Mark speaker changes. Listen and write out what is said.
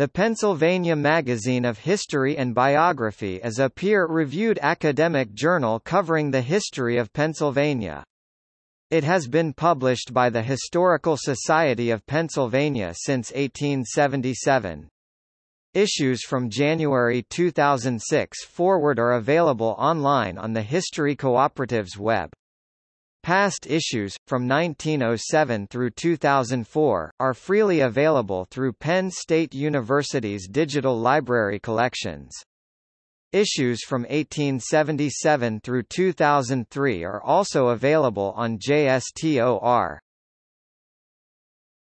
Speaker 1: The Pennsylvania Magazine of History and Biography is a peer-reviewed academic journal covering the history of Pennsylvania. It has been published by the Historical Society of Pennsylvania since 1877. Issues from January 2006 forward are available online on the History Cooperative's web. Past issues, from 1907 through 2004, are freely available through Penn State University's digital library collections. Issues from 1877 through 2003 are also available on JSTOR.